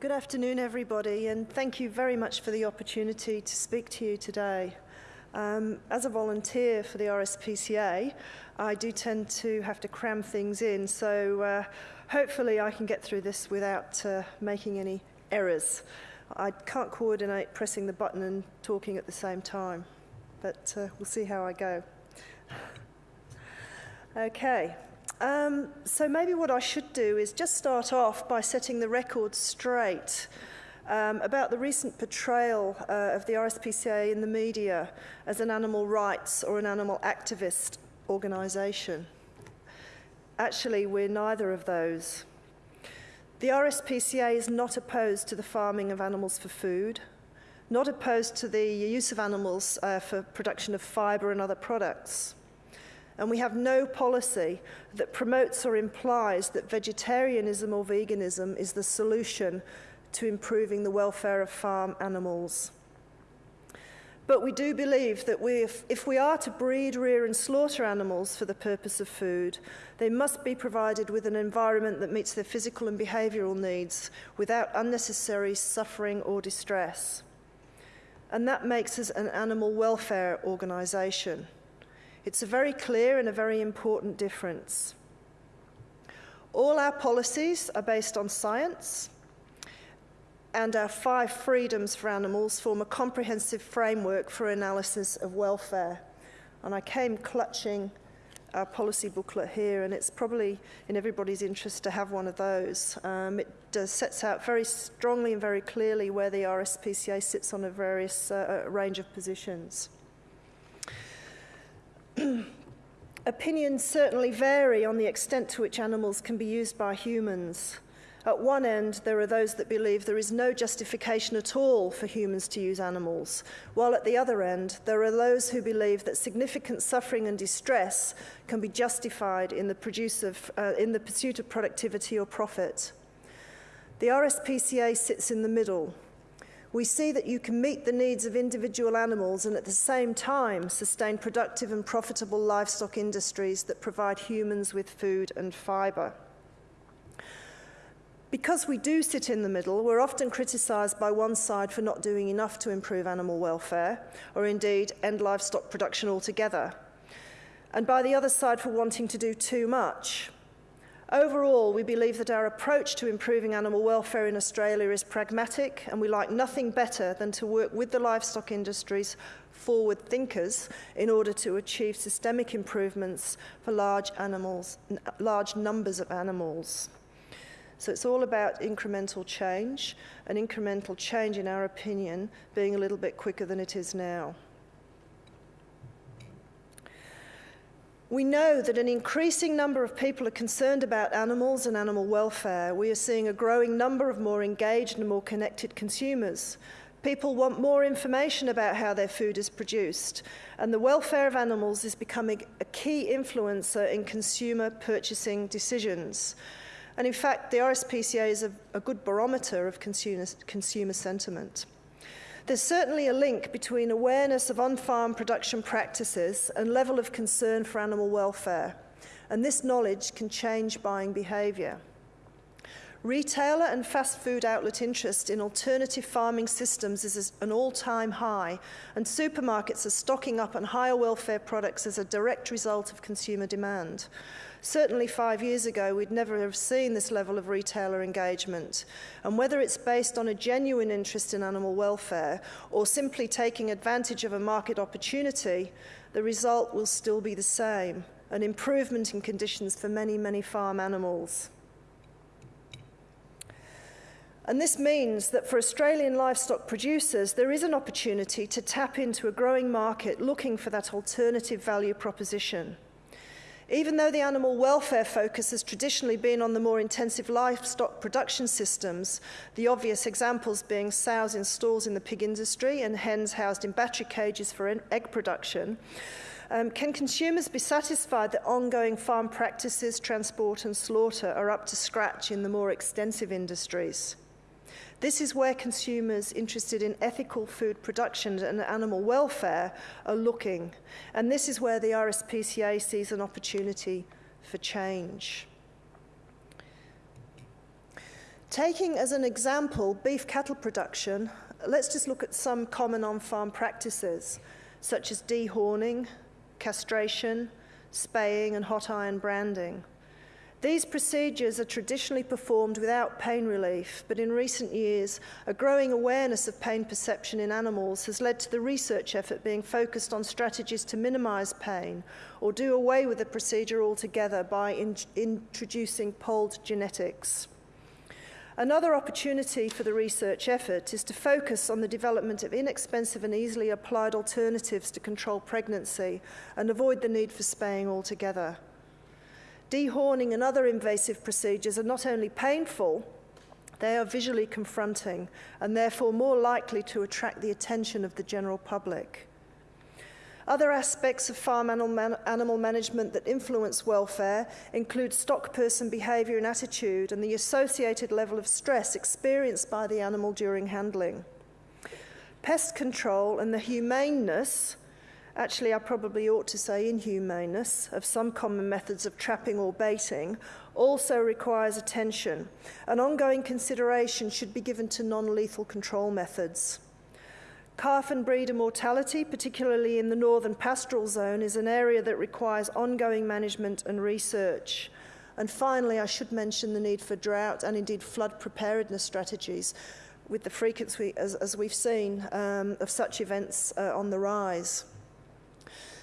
Good afternoon, everybody, and thank you very much for the opportunity to speak to you today. Um, as a volunteer for the RSPCA, I do tend to have to cram things in, so uh, hopefully I can get through this without uh, making any errors. I can't coordinate pressing the button and talking at the same time, but uh, we'll see how I go. Okay. Um, so maybe what I should do is just start off by setting the record straight um, about the recent portrayal uh, of the RSPCA in the media as an animal rights or an animal activist organisation. Actually, we're neither of those. The RSPCA is not opposed to the farming of animals for food, not opposed to the use of animals uh, for production of fibre and other products and we have no policy that promotes or implies that vegetarianism or veganism is the solution to improving the welfare of farm animals. But we do believe that we, if, if, we are to breed, rear and slaughter animals for the purpose of food, they must be provided with an environment that meets their physical and behavioural needs without unnecessary suffering or distress. And that makes us an animal welfare organisation. It's a very clear and a very important difference. All our policies are based on science, and our five freedoms for animals form a comprehensive framework for analysis of welfare. And I came clutching our policy booklet here, and it's probably in everybody's interest to have one of those. Um, it does, sets out very strongly and very clearly where the RSPCA sits on a various uh, range of positions. Opinions certainly vary on the extent to which animals can be used by humans. At one end, there are those that believe there is no justification at all for humans to use animals, while at the other end, there are those who believe that significant suffering and distress can be justified in the, of, uh, in the pursuit of productivity or profit. The RSPCA sits in the middle, we see that you can meet the needs of individual animals and at the same time sustain productive and profitable livestock industries that provide humans with food and fibre. Because we do sit in the middle, we're often criticised by one side for not doing enough to improve animal welfare, or indeed end livestock production altogether, and by the other side for wanting to do too much. Overall, we believe that our approach to improving animal welfare in Australia is pragmatic, and we like nothing better than to work with the livestock industry's forward thinkers in order to achieve systemic improvements for large animals, large numbers of animals. So it's all about incremental change, and incremental change, in our opinion, being a little bit quicker than it is now. We know that an increasing number of people are concerned about animals and animal welfare. We are seeing a growing number of more engaged and more connected consumers. People want more information about how their food is produced, and the welfare of animals is becoming a key influencer in consumer purchasing decisions. And in fact, the RSPCA is a, a good barometer of consumer, consumer sentiment. There's certainly a link between awareness of on-farm production practices and level of concern for animal welfare, and this knowledge can change buying behaviour. Retailer and fast food outlet interest in alternative farming systems is an all-time high, and supermarkets are stocking up on higher welfare products as a direct result of consumer demand. Certainly five years ago, we'd never have seen this level of retailer engagement. And whether it's based on a genuine interest in animal welfare or simply taking advantage of a market opportunity, the result will still be the same, an improvement in conditions for many, many farm animals. And this means that for Australian livestock producers, there is an opportunity to tap into a growing market looking for that alternative value proposition. Even though the animal welfare focus has traditionally been on the more intensive livestock production systems, the obvious examples being sows in stalls in the pig industry and hens housed in battery cages for egg production, um, can consumers be satisfied that ongoing farm practices, transport and slaughter are up to scratch in the more extensive industries? This is where consumers interested in ethical food production and animal welfare are looking. And this is where the RSPCA sees an opportunity for change. Taking as an example beef cattle production, let's just look at some common on-farm practices, such as dehorning, castration, spaying and hot iron branding. These procedures are traditionally performed without pain relief, but in recent years, a growing awareness of pain perception in animals has led to the research effort being focused on strategies to minimize pain or do away with the procedure altogether by in introducing polled genetics. Another opportunity for the research effort is to focus on the development of inexpensive and easily applied alternatives to control pregnancy and avoid the need for spaying altogether. Dehorning and other invasive procedures are not only painful, they are visually confronting and therefore more likely to attract the attention of the general public. Other aspects of farm animal, man animal management that influence welfare include stock person behaviour and attitude and the associated level of stress experienced by the animal during handling. Pest control and the humaneness Actually, I probably ought to say inhumaneness of some common methods of trapping or baiting also requires attention. An ongoing consideration should be given to non-lethal control methods. Calf and breeder mortality, particularly in the northern pastoral zone, is an area that requires ongoing management and research. And finally, I should mention the need for drought and indeed flood preparedness strategies with the frequency, as, as we've seen, um, of such events uh, on the rise.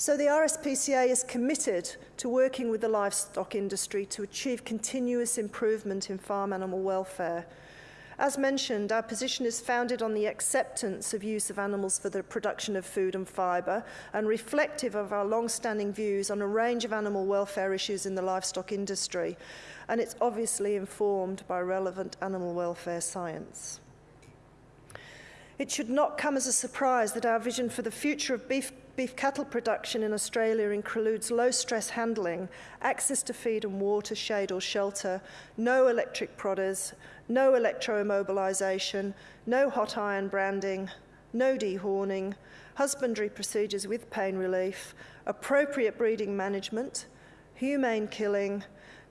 So the RSPCA is committed to working with the livestock industry to achieve continuous improvement in farm animal welfare. As mentioned, our position is founded on the acceptance of use of animals for the production of food and fibre and reflective of our long-standing views on a range of animal welfare issues in the livestock industry. And it's obviously informed by relevant animal welfare science. It should not come as a surprise that our vision for the future of beef Beef cattle production in Australia includes low stress handling, access to feed and water, shade or shelter, no electric prodders, no electroimmobilisation, no hot iron branding, no dehorning, husbandry procedures with pain relief, appropriate breeding management, humane killing,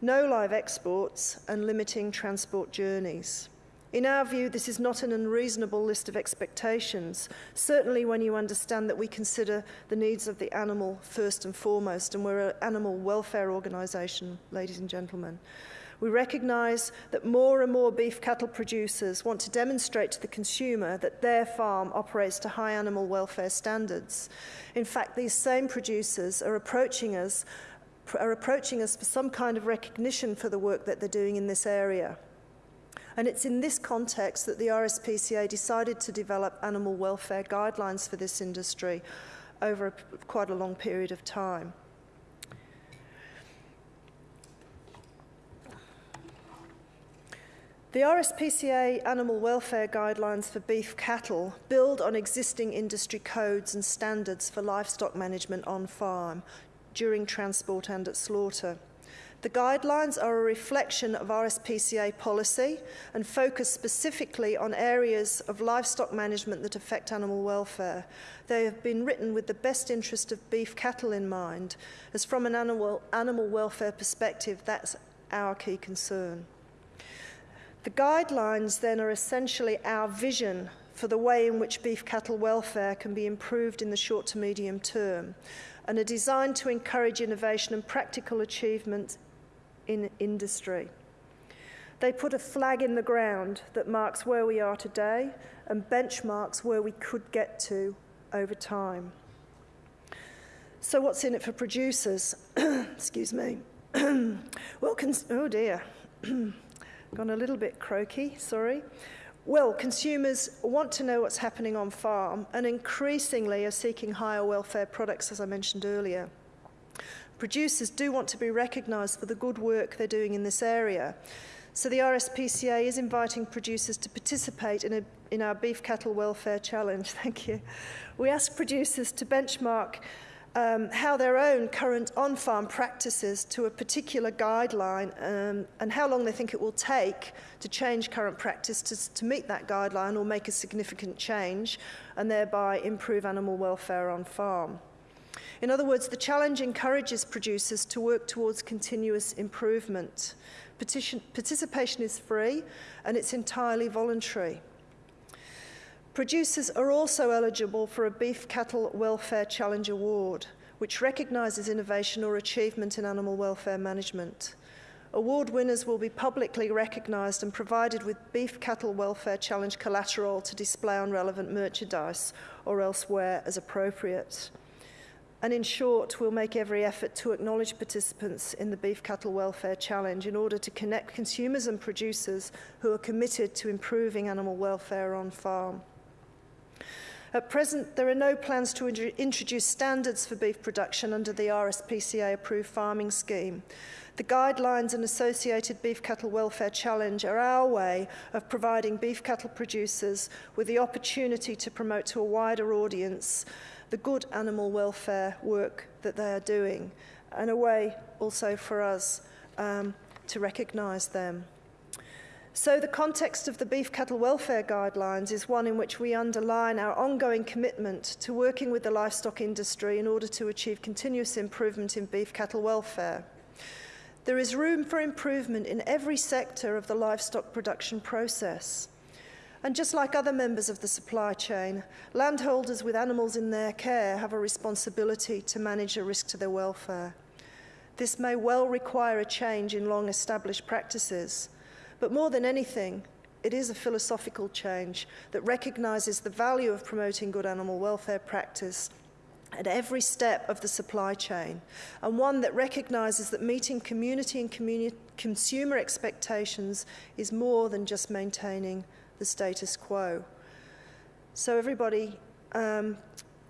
no live exports, and limiting transport journeys. In our view, this is not an unreasonable list of expectations, certainly when you understand that we consider the needs of the animal first and foremost, and we're an animal welfare organisation, ladies and gentlemen. We recognise that more and more beef cattle producers want to demonstrate to the consumer that their farm operates to high animal welfare standards. In fact, these same producers are approaching us, are approaching us for some kind of recognition for the work that they're doing in this area. And it's in this context that the RSPCA decided to develop animal welfare guidelines for this industry over a, quite a long period of time. The RSPCA animal welfare guidelines for beef cattle build on existing industry codes and standards for livestock management on farm during transport and at slaughter. The guidelines are a reflection of RSPCA policy and focus specifically on areas of livestock management that affect animal welfare. They have been written with the best interest of beef cattle in mind, as from an animal, animal welfare perspective, that's our key concern. The guidelines then are essentially our vision for the way in which beef cattle welfare can be improved in the short to medium term and are designed to encourage innovation and practical achievement in industry. They put a flag in the ground that marks where we are today and benchmarks where we could get to over time. So what's in it for producers? Excuse me. well, oh dear, gone a little bit croaky, sorry. Well, consumers want to know what's happening on farm and increasingly are seeking higher welfare products, as I mentioned earlier. Producers do want to be recognised for the good work they're doing in this area. So the RSPCA is inviting producers to participate in, a, in our Beef Cattle Welfare Challenge. Thank you. We ask producers to benchmark um, how their own current on-farm practices to a particular guideline um, and how long they think it will take to change current practice to, to meet that guideline or make a significant change and thereby improve animal welfare on farm. In other words, the challenge encourages producers to work towards continuous improvement. Petition, participation is free and it's entirely voluntary. Producers are also eligible for a Beef Cattle Welfare Challenge Award, which recognises innovation or achievement in animal welfare management. Award winners will be publicly recognised and provided with Beef Cattle Welfare Challenge collateral to display on relevant merchandise or elsewhere as appropriate. And in short, we'll make every effort to acknowledge participants in the Beef Cattle Welfare Challenge in order to connect consumers and producers who are committed to improving animal welfare on farm. At present, there are no plans to introduce standards for beef production under the RSPCA approved farming scheme. The guidelines and associated Beef Cattle Welfare Challenge are our way of providing beef cattle producers with the opportunity to promote to a wider audience the good animal welfare work that they are doing, and a way also for us um, to recognise them. So the context of the Beef Cattle Welfare Guidelines is one in which we underline our ongoing commitment to working with the livestock industry in order to achieve continuous improvement in beef cattle welfare. There is room for improvement in every sector of the livestock production process. And just like other members of the supply chain, landholders with animals in their care have a responsibility to manage a risk to their welfare. This may well require a change in long established practices, but more than anything, it is a philosophical change that recognises the value of promoting good animal welfare practice at every step of the supply chain, and one that recognises that meeting community and consumer expectations is more than just maintaining the status quo. So everybody, um,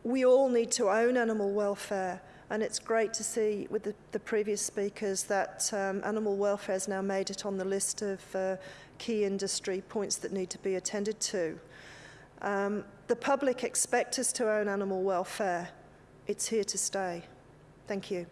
we all need to own animal welfare and it's great to see with the, the previous speakers that um, animal welfare has now made it on the list of uh, key industry points that need to be attended to. Um, the public expect us to own animal welfare. It's here to stay. Thank you.